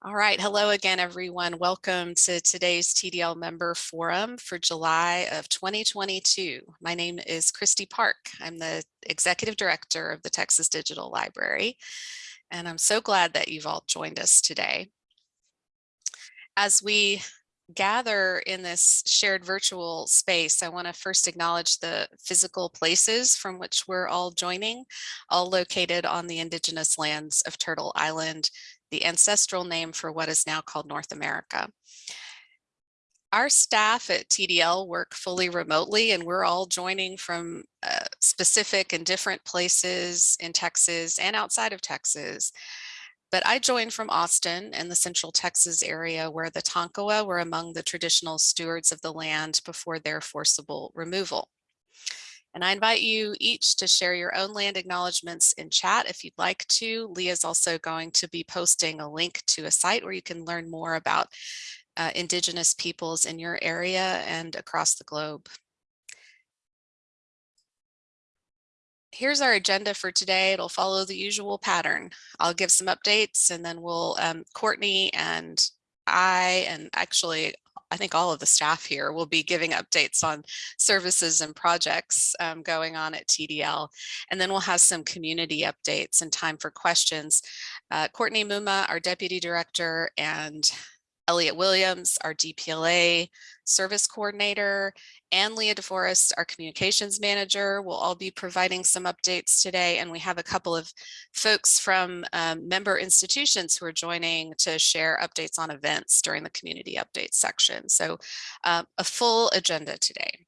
All right, hello again, everyone. Welcome to today's TDL member forum for July of 2022. My name is Kristi Park. I'm the executive director of the Texas Digital Library, and I'm so glad that you've all joined us today. As we gather in this shared virtual space, I want to first acknowledge the physical places from which we're all joining, all located on the indigenous lands of Turtle Island the ancestral name for what is now called North America. Our staff at TDL work fully remotely and we're all joining from uh, specific and different places in Texas and outside of Texas. But I joined from Austin and the central Texas area where the Tonkawa were among the traditional stewards of the land before their forcible removal. And I invite you each to share your own land acknowledgements in chat if you'd like to. Leah is also going to be posting a link to a site where you can learn more about uh, Indigenous peoples in your area and across the globe. Here's our agenda for today. It'll follow the usual pattern. I'll give some updates and then we'll, um, Courtney and I, and actually I think all of the staff here will be giving updates on services and projects um, going on at TDL. And then we'll have some community updates and time for questions. Uh, Courtney Mumma, our deputy director, and Elliot Williams, our DPLA service coordinator, and Leah DeForest, our communications manager, will all be providing some updates today. And we have a couple of folks from um, member institutions who are joining to share updates on events during the community updates section. So uh, a full agenda today.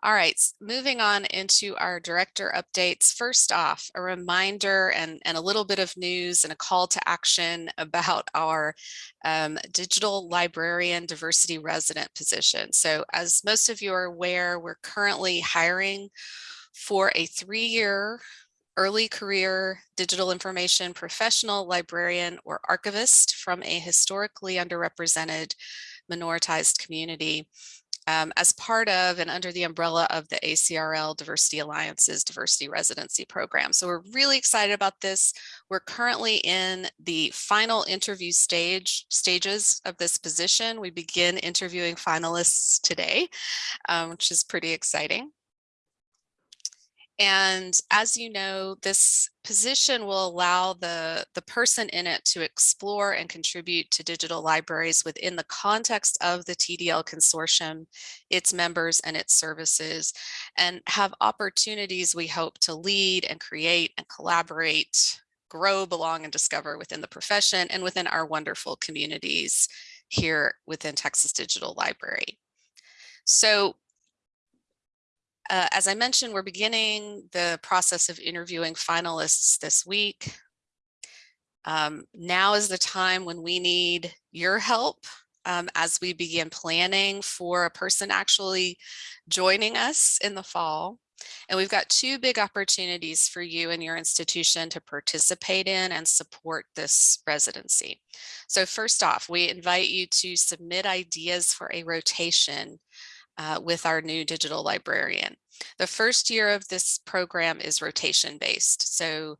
All right, moving on into our director updates. First off, a reminder and, and a little bit of news and a call to action about our um, digital librarian diversity resident position. So as most of you are aware, we're currently hiring for a three-year early career digital information professional librarian or archivist from a historically underrepresented minoritized community um, as part of and under the umbrella of the ACRL Diversity Alliance's Diversity Residency Program. So we're really excited about this. We're currently in the final interview stage stages of this position. We begin interviewing finalists today, um, which is pretty exciting. And as you know, this position will allow the, the person in it to explore and contribute to digital libraries within the context of the TDL consortium, its members and its services, and have opportunities we hope to lead and create and collaborate, grow, belong, and discover within the profession and within our wonderful communities here within Texas Digital Library. So uh, as I mentioned, we're beginning the process of interviewing finalists this week. Um, now is the time when we need your help um, as we begin planning for a person actually joining us in the fall. And we've got two big opportunities for you and your institution to participate in and support this residency. So first off, we invite you to submit ideas for a rotation uh, with our new digital librarian. The first year of this program is rotation based. So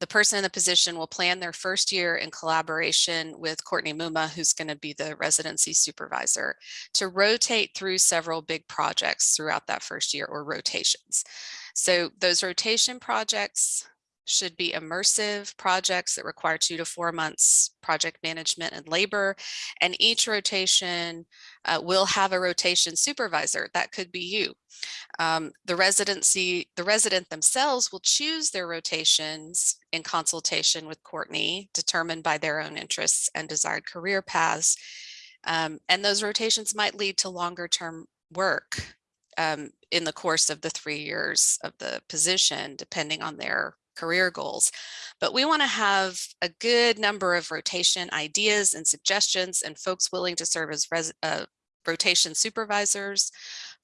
the person in the position will plan their first year in collaboration with Courtney Mumma, who's going to be the residency supervisor, to rotate through several big projects throughout that first year or rotations. So those rotation projects should be immersive projects that require two to four months project management and labor. And each rotation uh, will have a rotation supervisor. That could be you. Um, the residency, the resident themselves will choose their rotations in consultation with Courtney, determined by their own interests and desired career paths. Um, and those rotations might lead to longer term work um, in the course of the three years of the position, depending on their career goals. But we want to have a good number of rotation ideas and suggestions and folks willing to serve as uh, rotation supervisors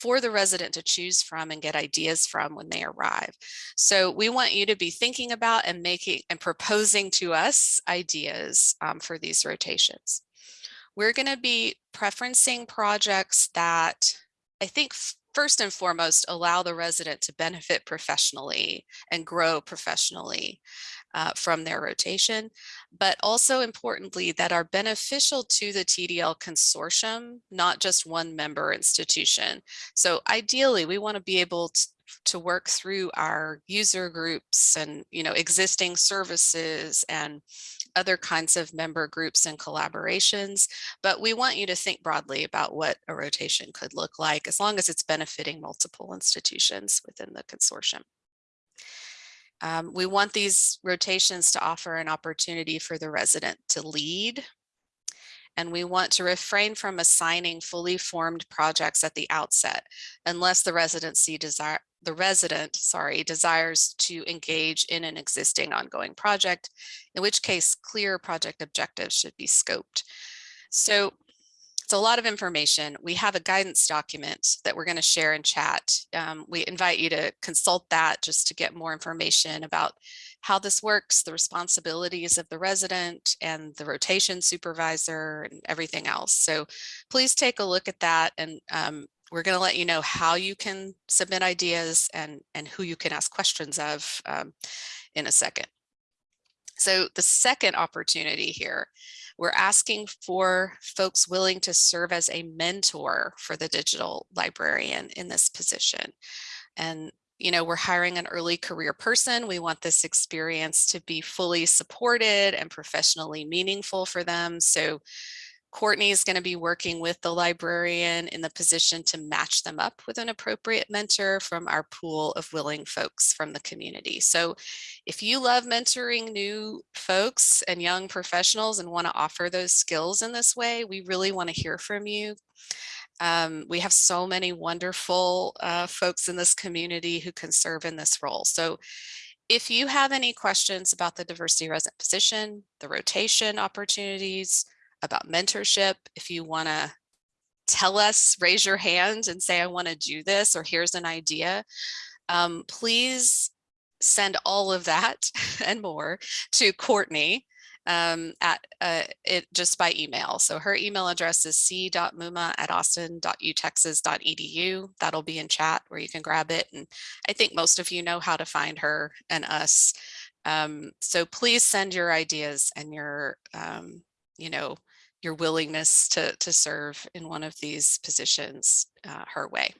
for the resident to choose from and get ideas from when they arrive. So we want you to be thinking about and making and proposing to us ideas um, for these rotations. We're going to be preferencing projects that I think first and foremost, allow the resident to benefit professionally and grow professionally. uh, from their rotation, but also importantly that are beneficial to the TDL consortium, not just one member institution. So ideally, we want to be able to, to work through our user groups and you know existing services and other kinds of member groups and collaborations but we want you to think broadly about what a rotation could look like as long as it's benefiting multiple institutions within the consortium. Um, we want these rotations to offer an opportunity for the resident to lead and we want to refrain from assigning fully formed projects at the outset unless the residency desire the resident, sorry, desires to engage in an existing ongoing project, in which case clear project objectives should be scoped. So it's a lot of information. We have a guidance document that we're going to share in chat. Um, we invite you to consult that just to get more information about how this works, the responsibilities of the resident and the rotation supervisor and everything else. So please take a look at that and um, we're going to let you know how you can submit ideas and, and who you can ask questions of um, in a second. So the second opportunity here, we're asking for folks willing to serve as a mentor for the digital librarian in this position. And you know, we're hiring an early career person. We want this experience to be fully supported and professionally meaningful for them. So Courtney is going to be working with the librarian in the position to match them up with an appropriate mentor from our pool of willing folks from the community. So if you love mentoring new folks and young professionals and want to offer those skills in this way, we really want to hear from you. Um, we have so many wonderful uh, folks in this community who can serve in this role. So if you have any questions about the diversity resident position, the rotation opportunities, about mentorship. If you want to tell us, raise your hand and say, I want to do this, or here's an idea, um, please send all of that and more to Courtney um, at uh, it just by email. So her email address is c.mumma at austin.utexas.edu. That'll be in chat where you can grab it. And I think most of you know how to find her and us. Um, so please send your ideas and your, um, you know, your willingness to, to serve in one of these positions uh, her way.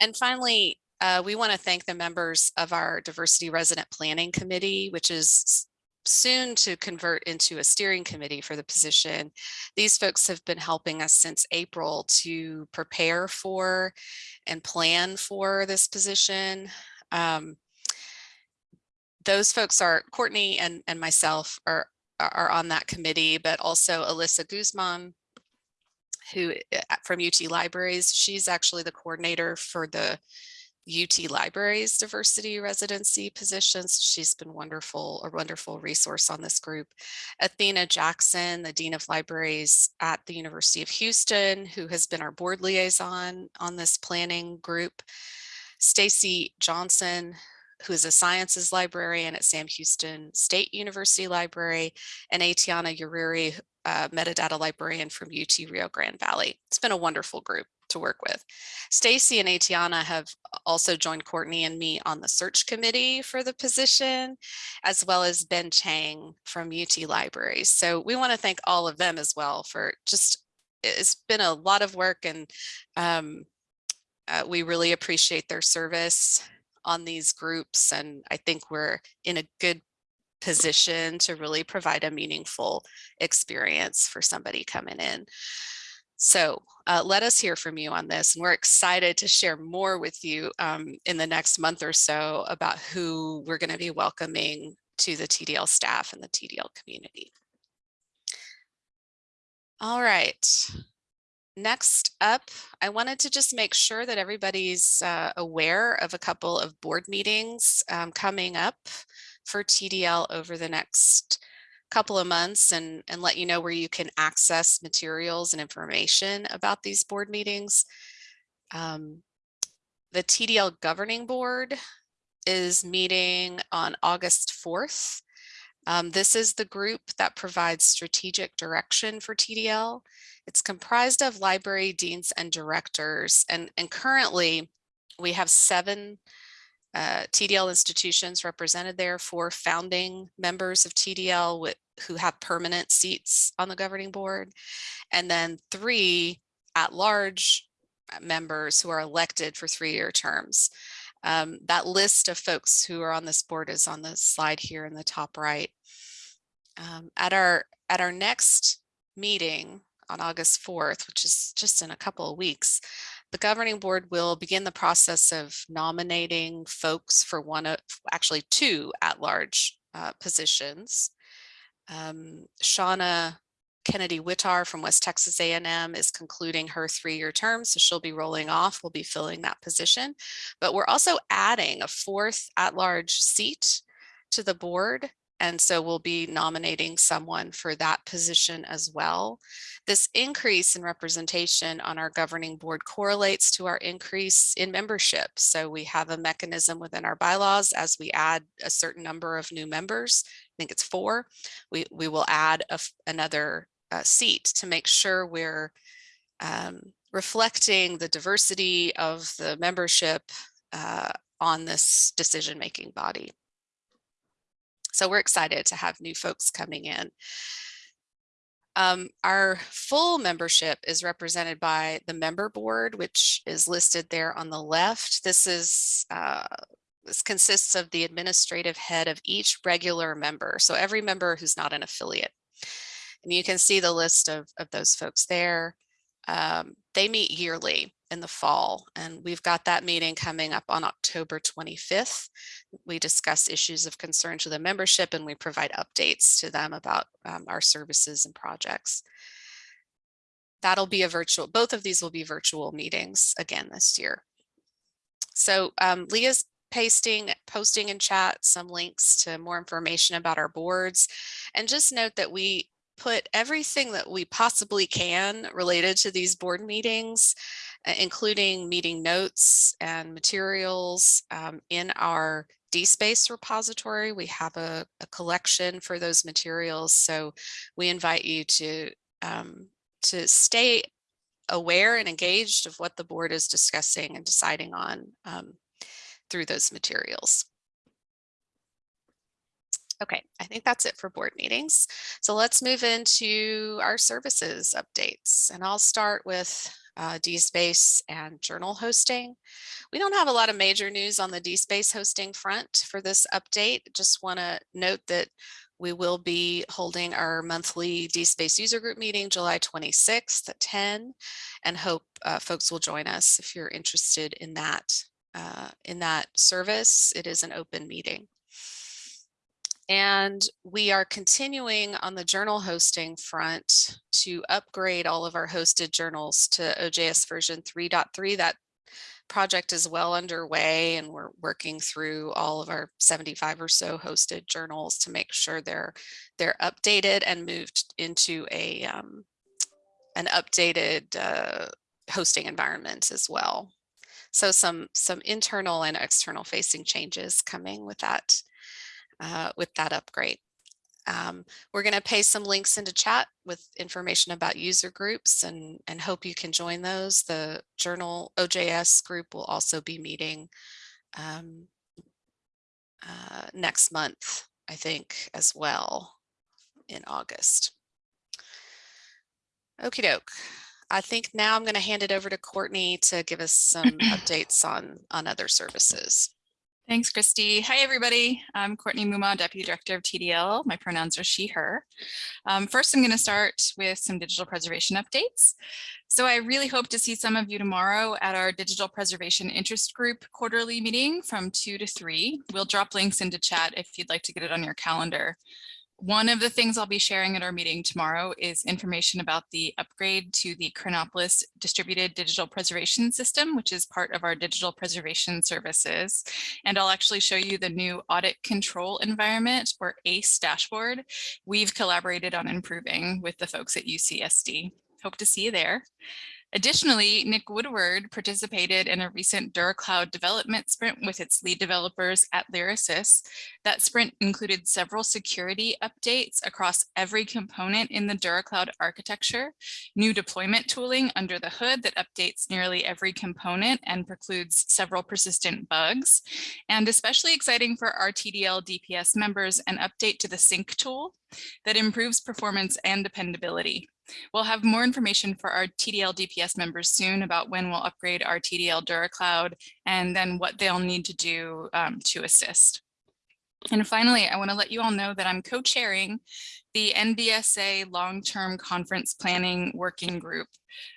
And finally, uh, we want to thank the members of our Diversity Resident Planning Committee, which is soon to convert into a steering committee for the position. These folks have been helping us since April to prepare for and plan for this position. Um, those folks are Courtney and, and myself are are on that committee, but also Alyssa Guzman, who eh, from UT Libraries, she's actually the coordinator for the UT Libraries diversity residency positions. She's been wonderful, a wonderful resource on this group. Athena Jackson, the Dean of Libraries at the University of Houston, who has been our board liaison on this planning group. Stacy Johnson, who is a sciences librarian at Sam Houston State University Library, and Atiana Uriri, uh, metadata librarian from UT Rio Grande Valley. It's been a wonderful group to work with. Stacy and Atiana have also joined Courtney and me on the search committee for the position, as well as Ben Chang from UT Libraries. So we want to thank all of them as well for just, it's been a lot of work and um, uh, we really appreciate their service on these groups. And I think we're in a good position to really provide a meaningful experience for somebody coming in. So uh, let us hear from you on this. And we're excited to share more with you um, in the next month or so about who we're going to be welcoming to the TDL staff and the TDL community. All right. Next up, I wanted to just make sure that everybody's uh, aware of a couple of board meetings um, coming up for TDL over the next couple of months and, and let you know where you can access materials and information about these board meetings. Um, the TDL Governing Board is meeting on August 4th. Um, this is the group that provides strategic direction for TDL. It's comprised of library deans and directors, and, and currently we have seven uh, TDL institutions represented there, four founding members of TDL with, who have permanent seats on the governing board, and then three at-large members who are elected for three-year terms. Um, that list of folks who are on this board is on the slide here in the top right. Um, at our at our next meeting on August 4th, which is just in a couple of weeks, the governing board will begin the process of nominating folks for one of actually two at-large uh, positions. Um, Shauna Kennedy Witthar from West Texas A&M is concluding her three-year term, so she'll be rolling off. We'll be filling that position. But we're also adding a fourth at-large seat to the board and so we'll be nominating someone for that position as well. This increase in representation on our governing board correlates to our increase in membership. So we have a mechanism within our bylaws as we add a certain number of new members, I think it's four, we, we will add a, another uh, seat to make sure we're um, reflecting the diversity of the membership uh, on this decision-making body. So we're excited to have new folks coming in. Um, our full membership is represented by the member board, which is listed there on the left. This is uh, this consists of the administrative head of each regular member. So every member who's not an affiliate. And you can see the list of, of those folks there. Um, they meet yearly in the fall and we've got that meeting coming up on October 25th. We discuss issues of concern to the membership and we provide updates to them about um, our services and projects. That'll be a virtual, both of these will be virtual meetings again this year. So um, Leah's pasting, posting in chat some links to more information about our boards. And just note that we put everything that we possibly can related to these board meetings, uh, including meeting notes and materials um, in our DSpace repository. We have a, a, collection for those materials. So we invite you to, um, to stay aware and engaged of what the board is discussing and deciding on um, through those materials. Okay, I think that's it for board meetings. So let's move into our services updates and I'll start with uh, DSpace and journal hosting. We don't have a lot of major news on the DSpace hosting front for this update. Just want to note that we will be holding our monthly DSpace user group meeting July 26th at 10 and hope uh, folks will join us if you're interested in that uh, in that service. It is an open meeting. And we are continuing on the journal hosting front to upgrade all of our hosted journals to OJS version 3.3. That project is well underway and we're working through all of our 75 or so hosted journals to make sure they're they're updated and moved into a um, an updated uh, hosting environment as well. So some some internal and external facing changes coming with that uh, with that upgrade. Um, we're going to paste some links into chat with information about user groups and, and hope you can join those. The journal OJS group will also be meeting um, uh, next month, I think, as well in August. Okie doke. I think now I'm going to hand it over to Courtney to give us some updates on, on other services. Thanks, Kristi. Hi, everybody. I'm Courtney Mumma, Deputy Director of TDL. My pronouns are she, her. Um, first, I'm going to start with some digital preservation updates. So I really hope to see some of you tomorrow at our Digital Preservation Interest Group quarterly meeting from 2 to 3. We'll drop links into chat if you'd like to get it on your calendar. One of the things I'll be sharing at our meeting tomorrow is information about the upgrade to the Chronopolis Distributed Digital Preservation System, which is part of our digital preservation services. And I'll actually show you the new audit control environment or ACE dashboard we've collaborated on improving with the folks at UCSD. Hope to see you there. Additionally, Nick Woodward participated in a recent DuraCloud development sprint with its lead developers at Lyrasis. That sprint included several security updates across every component in the DuraCloud architecture, new deployment tooling under the hood that updates nearly every component and precludes several persistent bugs, and especially exciting for our TDL DPS members, an update to the sync tool that improves performance and dependability. We'll have more information for our TDL DPS members soon about when we'll upgrade our TDL DuraCloud and then what they'll need to do um, to assist. And finally, I want to let you all know that I'm co-chairing the NDSA long-term conference planning working group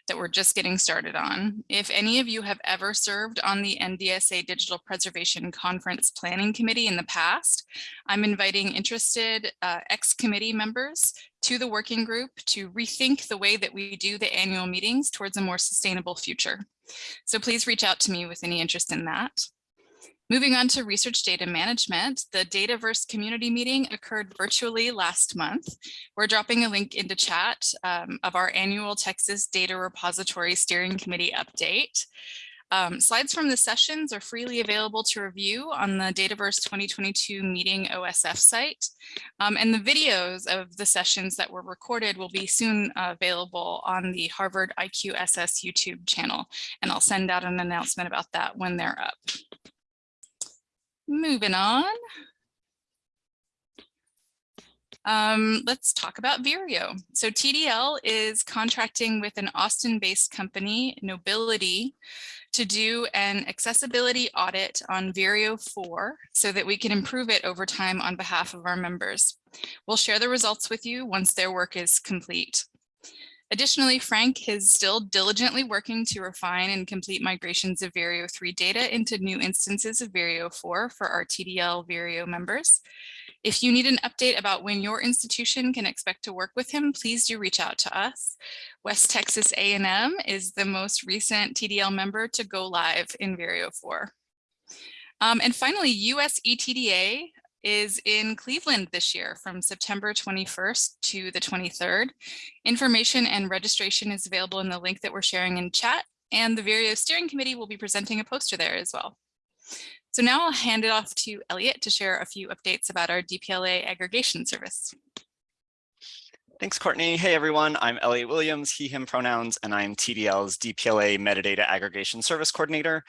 that we're just getting started on. If any of you have ever served on the NDSA Digital Preservation Conference Planning Committee in the past, I'm inviting interested uh, ex-committee members to the working group to rethink the way that we do the annual meetings towards a more sustainable future. So please reach out to me with any interest in that. Moving on to research data management, the Dataverse community meeting occurred virtually last month. We're dropping a link into chat um, of our annual Texas Data Repository Steering Committee update. Um, slides from the sessions are freely available to review on the Dataverse 2022 meeting OSF site. Um, and the videos of the sessions that were recorded will be soon uh, available on the Harvard IQSS YouTube channel. And I'll send out an announcement about that when they're up. Moving on. Um, let's talk about Vireo. So TDL is contracting with an Austin-based company, Knowbility, to do an accessibility audit on Vireo 4 so that we can improve it over time on behalf of our members. We'll share the results with you once their work is complete. Additionally, Frank is still diligently working to refine and complete migrations of Vireo 3 data into new instances of Vireo 4 for our TDL Vireo members. If you need an update about when your institution can expect to work with him, please do reach out to us. West Texas A&M is the most recent TDL member to go live in Vireo 4. Um, and finally, US ETDA is in Cleveland this year from September 21st to the 23rd. Information and registration is available in the link that we're sharing in chat and the Vireo steering committee will be presenting a poster there as well. So now I'll hand it off to Elliot to share a few updates about our DPLA aggregation service. Thanks, Courtney. Hey, everyone. I'm Elliot Williams, he, him pronouns, and I'm TDL's DPLA Metadata Aggregation Service Coordinator.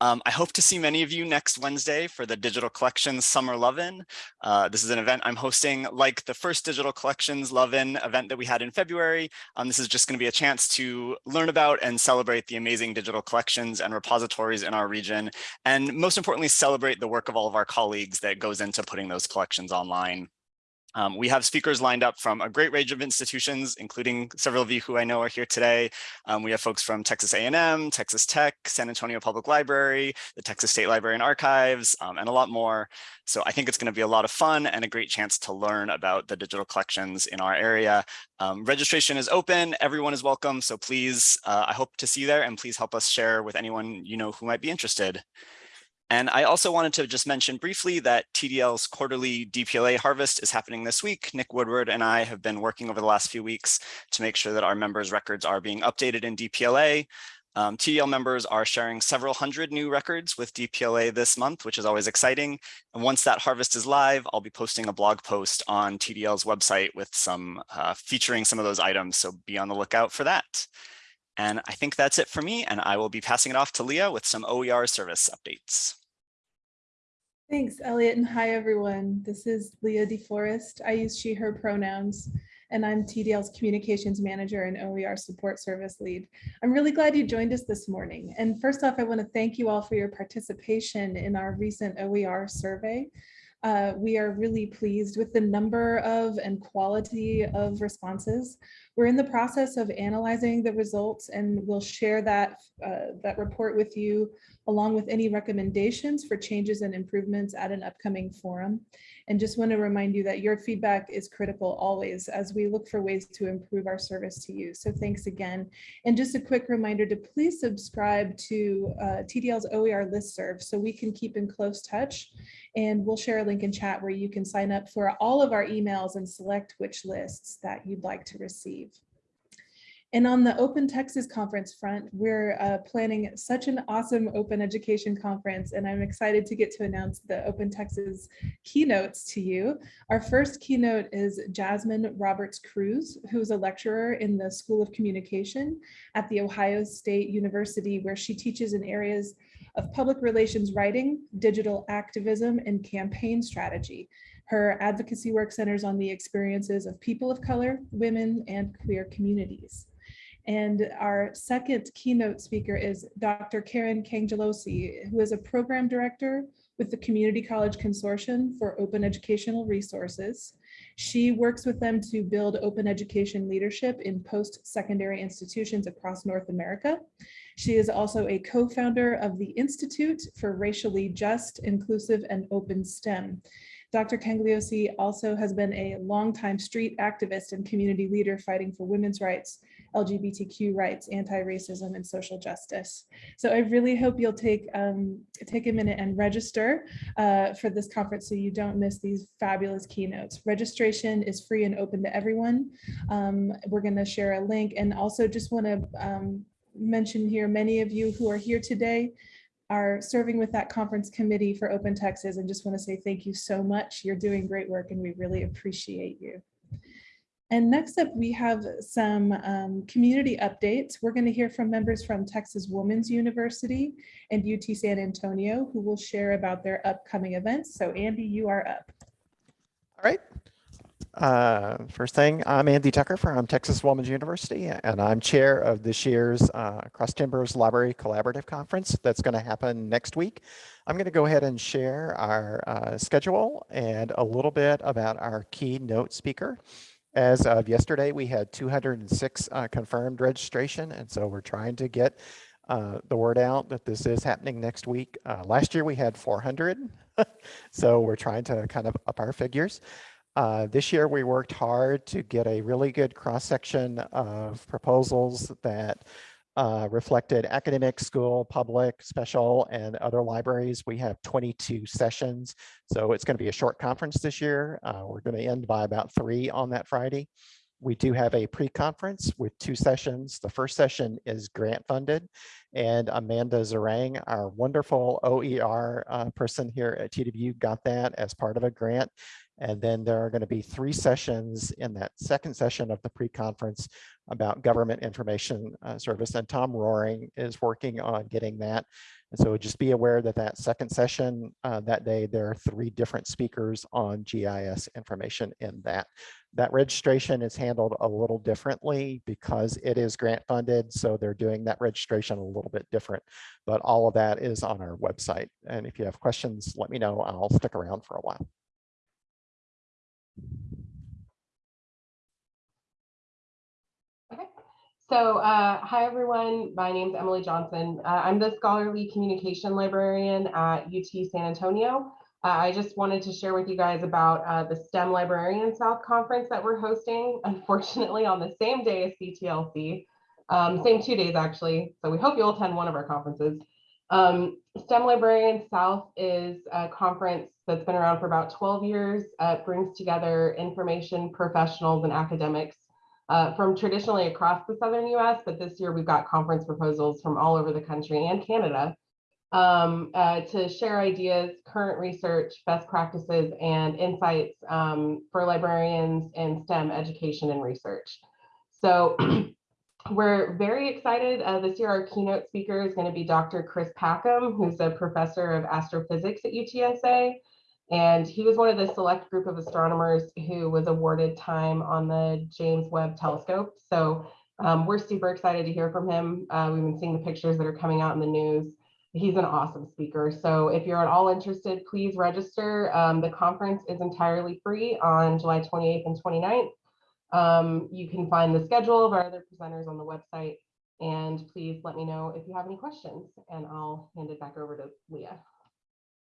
Um, I hope to see many of you next Wednesday for the Digital Collections Summer Love-In. Uh, this is an event I'm hosting like the first Digital Collections Love-In event that we had in February. Um, this is just going to be a chance to learn about and celebrate the amazing digital collections and repositories in our region, and most importantly, celebrate the work of all of our colleagues that goes into putting those collections online. Um, we have speakers lined up from a great range of institutions, including several of you who I know are here today. Um, we have folks from Texas A&M, Texas Tech, San Antonio Public Library, the Texas State Library and Archives, um, and a lot more. So I think it's going to be a lot of fun and a great chance to learn about the digital collections in our area. Um, registration is open, everyone is welcome. So please, uh, I hope to see you there and please help us share with anyone you know who might be interested. And I also wanted to just mention briefly that TDL's quarterly DPLA harvest is happening this week. Nick Woodward and I have been working over the last few weeks to make sure that our members' records are being updated in DPLA. Um, TDL members are sharing several hundred new records with DPLA this month, which is always exciting. And once that harvest is live, I'll be posting a blog post on TDL's website with some uh, featuring some of those items. So be on the lookout for that. And I think that's it for me, and I will be passing it off to Leah with some OER service updates. Thanks, Elliot, and hi, everyone. This is Leah DeForest. I use she, her pronouns, and I'm TDL's Communications Manager and OER Support Service Lead. I'm really glad you joined us this morning. And first off, I want to thank you all for your participation in our recent OER survey. Uh, we are really pleased with the number of and quality of responses. We're in the process of analyzing the results and we'll share that, uh, that report with you along with any recommendations for changes and improvements at an upcoming forum. And just want to remind you that your feedback is critical always as we look for ways to improve our service to you. So thanks again. And just a quick reminder to please subscribe to uh, TDL's OER listserv so we can keep in close touch. And we'll share a link in chat where you can sign up for all of our emails and select which lists that you'd like to receive. And on the Open Texas Conference front, we're uh, planning such an awesome open education conference, and I'm excited to get to announce the Open Texas keynotes to you. Our first keynote is Jasmine Roberts Crews, who is a lecturer in the School of Communication at The Ohio State University, where she teaches in areas of public relations writing, digital activism, and campaign strategy. Her advocacy work centers on the experiences of people of color, women, and queer communities. And our second keynote speaker is Dr. Karen Cangialosi, who is a program director with the Community College Consortium for Open Educational Resources. She works with them to build open education leadership in post-secondary institutions across North America. She is also a co-founder of the Institute for Racially Just, Inclusive, and Open STEM. Dr. Cangialosi also has been a longtime street activist and community leader fighting for women's rights, LGBTQ rights, anti-racism, and social justice. So I really hope you'll take, um, take a minute and register uh, for this conference so you don't miss these fabulous keynotes. Registration is free and open to everyone. Um, we're going to share a link and also just want to um, mention here, many of you who are here today are serving with that conference committee for Open Texas and just want to say thank you so much. You're doing great work and we really appreciate you. And next up, we have some um, community updates. We're going to hear from members from Texas Women's University and UT San Antonio who will share about their upcoming events. So Andy, you are up. All right. Uh, first thing, I'm Andy Tucker from Texas Woman's University, and I'm chair of this year's uh, Cross Timbers Library Collaborative Conference that's going to happen next week. I'm going to go ahead and share our uh, schedule and a little bit about our keynote speaker. As of yesterday, we had 206 uh, confirmed registration, and so we're trying to get uh, the word out that this is happening next week. Uh, last year we had 400, so we're trying to kind of up our figures. Uh, this year, we worked hard to get a really good cross-section of proposals that uh, reflected academic, school, public, special, and other libraries. We have 22 sessions, so it's going to be a short conference this year. Uh, we're going to end by about three on that Friday. We do have a pre-conference with two sessions. The first session is grant funded and Amanda Zarang, our wonderful OER uh, person here at TWU got that as part of a grant. And then there are going to be three sessions in that second session of the pre-conference about government information uh, service. And Tom Roaring is working on getting that. And so just be aware that that second session uh, that day, there are three different speakers on GIS information in that. That registration is handled a little differently because it is grant funded. So they're doing that registration a little bit different, but all of that is on our website. And if you have questions, let me know. I'll stick around for a while. Okay, so uh, hi everyone, my name is Emily Johnson. Uh, I'm the scholarly communication librarian at UT San Antonio. Uh, I just wanted to share with you guys about uh, the STEM Librarian South Conference that we're hosting, unfortunately on the same day as CTLC, um, same two days actually. So we hope you'll attend one of our conferences. Um, STEM Librarian South is a conference that's been around for about 12 years. Uh, it brings together information professionals and academics uh, from traditionally across the Southern US, but this year we've got conference proposals from all over the country and Canada um, uh, to share ideas, current research, best practices, and insights um, for librarians in STEM education and research. So we're very excited. Uh, this year, our keynote speaker is going to be Dr. Chris Packham, who's a professor of astrophysics at UTSA. And he was one of the select group of astronomers who was awarded time on the James Webb Telescope. So um, we're super excited to hear from him. Uh, we've been seeing the pictures that are coming out in the news. He's an awesome speaker. So if you're at all interested, please register. Um, the conference is entirely free on July 28th and 29th. Um, you can find the schedule of our other presenters on the website. And please let me know if you have any questions and I'll hand it back over to Leah.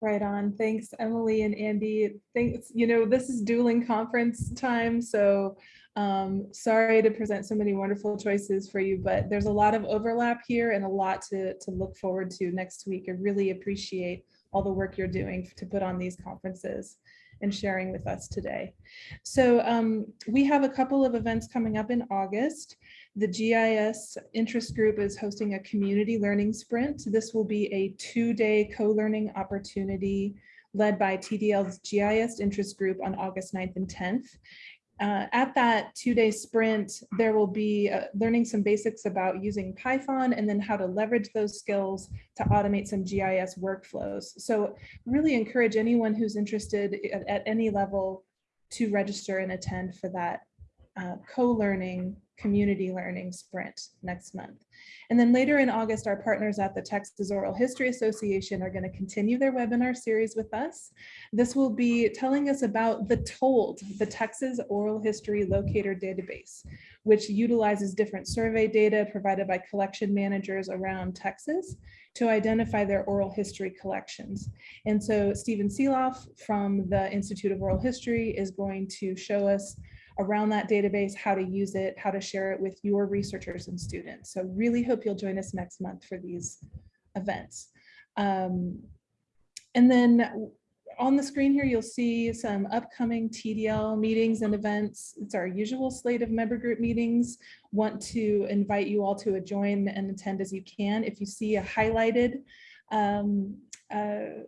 Right on. Thanks, Emily and Andy. Thanks. You know, this is dueling conference time, so um, sorry to present so many wonderful choices for you, but there's a lot of overlap here and a lot to, to look forward to next week. I really appreciate all the work you're doing to put on these conferences and sharing with us today. So um, we have a couple of events coming up in August. The GIS interest group is hosting a community learning sprint. This will be a two-day co-learning opportunity led by TDL's GIS interest group on August 9th and 10th. Uh, at that two-day sprint, there will be uh, learning some basics about using Python and then how to leverage those skills to automate some GIS workflows. So really encourage anyone who's interested at, at any level to register and attend for that uh, co-learning, community learning sprint next month. And then later in August, our partners at the Texas Oral History Association are going to continue their webinar series with us. This will be telling us about the TOLD, the Texas Oral History Locator Database, which utilizes different survey data provided by collection managers around Texas to identify their oral history collections. And so Stephen Sielaff from the Institute of Oral History is going to show us around that database, how to use it, how to share it with your researchers and students. So really hope you'll join us next month for these events. Um, and then on the screen here, you'll see some upcoming TDL meetings and events. It's our usual slate of member group meetings. Want to invite you all to join and attend as you can. If you see a highlighted um, uh,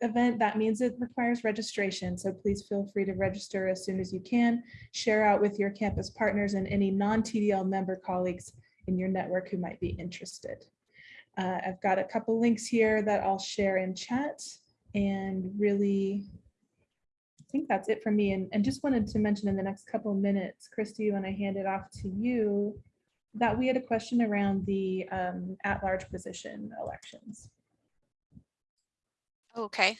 event, that means it requires registration. So please feel free to register as soon as you can. Share out with your campus partners and any non-TDL member colleagues in your network who might be interested. Uh, I've got a couple links here that I'll share in chat and really I think that's it for me. And, and just wanted to mention in the next couple minutes, Kristi, when I hand it off to you, that we had a question around the um, at-large position elections. Okay,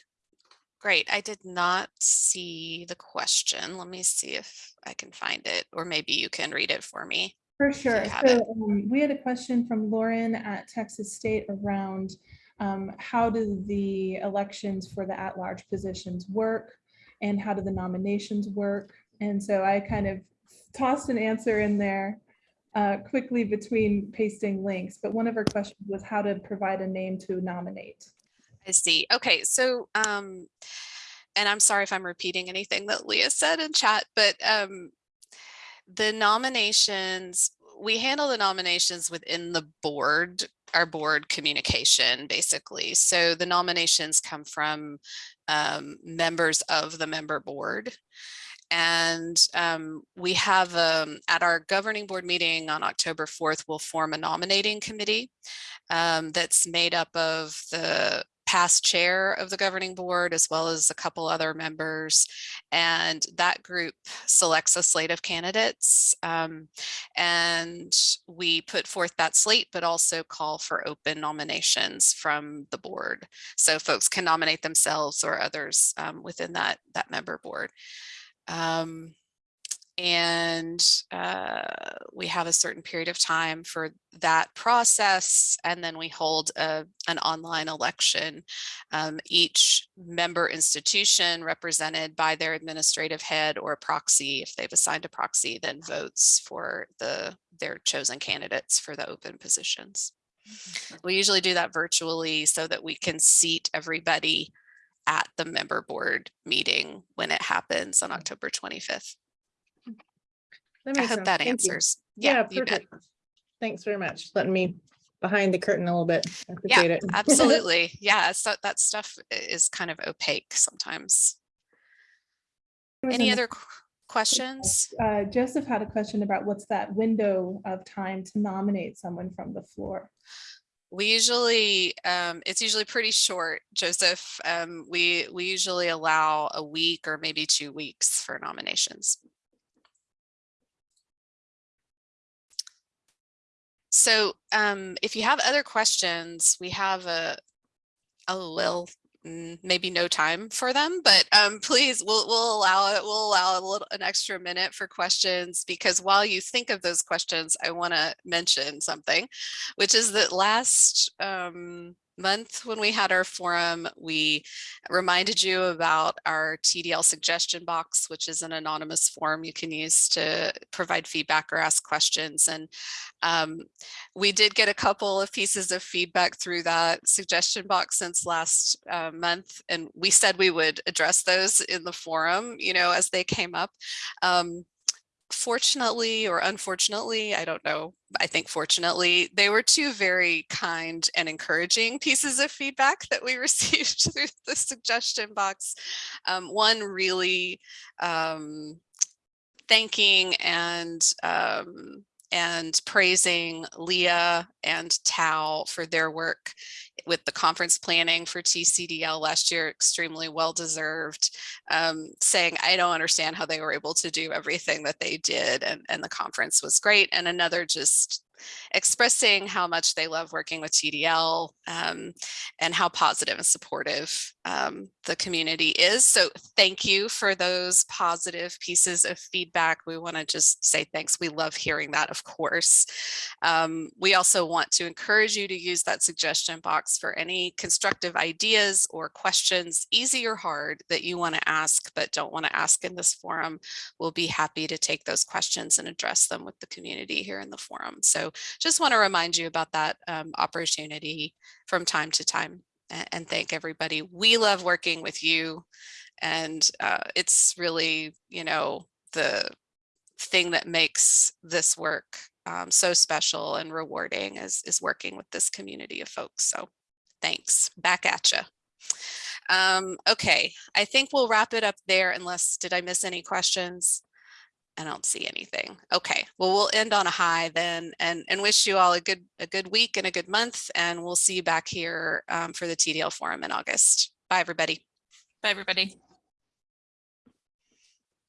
great. I did not see the question. Let me see if I can find it, or maybe you can read it for me. For sure. So um, we had a question from Lauren at Texas State around um, how do the elections for the at-large positions work and how do the nominations work? And so I kind of tossed an answer in there uh, quickly between pasting links, but one of her questions was how to provide a name to nominate. I see. Okay, so um, and I'm sorry if I'm repeating anything that Leah said in chat, but um, the nominations, we handle the nominations within the board, our board communication, basically. So the nominations come from um, members of the member board. And um, we have um, at our governing board meeting on October 4th, we'll form a nominating committee um, that's made up of the past chair of the governing board as well as a couple other members and that group selects a slate of candidates um, and we put forth that slate but also call for open nominations from the board. So folks can nominate themselves or others um, within that that member board. Um, and uh, we have a certain period of time for that process and then we hold a, an online election. Um, each member institution represented by their administrative head or a proxy if they've assigned a proxy then votes for the their chosen candidates for the open positions. We usually do that virtually so that we can seat everybody at the member board meeting when it happens on October 25th. That I makes hope sense. that Thank you. answers. Yeah, you bet. perfect. Thanks very much. Letting me behind the curtain a little bit. I appreciate it. Absolutely. Yeah. So that stuff is kind of opaque sometimes. Any other questions? Uh, Joseph had a question about what's that window of time to nominate someone from the floor? We usually, um, it's usually pretty short, Joseph. Um, we, we usually allow a week or maybe two weeks for nominations. So um, if you have other questions, we have a, oh, well, mm, maybe no time for them, but um, please, we'll, we'll allow it, we'll allow a little, an extra minute for questions because while you think of those questions, I want to mention something, which is that last um, month when we had our forum, we reminded you about our TDL suggestion box, which is an anonymous form you can use to provide feedback or ask questions. And um, we did get a couple of pieces of feedback through that suggestion box since last uh, month, and we said we would address those in the forum, you know, as they came up. Um, fortunately or unfortunately, I don't know, I think fortunately, they were two very kind and encouraging pieces of feedback that we received through the suggestion box. Um, one really um, thanking and um, and praising Leah and Tao for their work with the conference planning for TCDL last year, extremely well deserved, um, saying, I don't understand how they were able to do everything that they did and, and the conference was great. And another just expressing how much they love working with TDL um, and how positive and supportive um, the community is. So thank you for those positive pieces of feedback. We want to just say thanks. We love hearing that, of course. Um, we also want to encourage you to use that suggestion box for any constructive ideas or questions, easy or hard, that you want to ask but don't want to ask in this forum. We'll be happy to take those questions and address them with the community here in the forum. So just want to remind you about that um, opportunity from time to time and, and, thank everybody. We love working with you and uh, it's really, you know, the thing that makes this work um, so special and rewarding is, is working with this community of folks. So thanks. Back at you. Um, okay, I think we'll wrap it up there unless, did I miss any questions? I don't see anything. Okay, well, we'll end on a high then and, and wish you all a good a good week and a good month. And we'll see you back here um, for the TDL forum in August. Bye, everybody. Bye, everybody.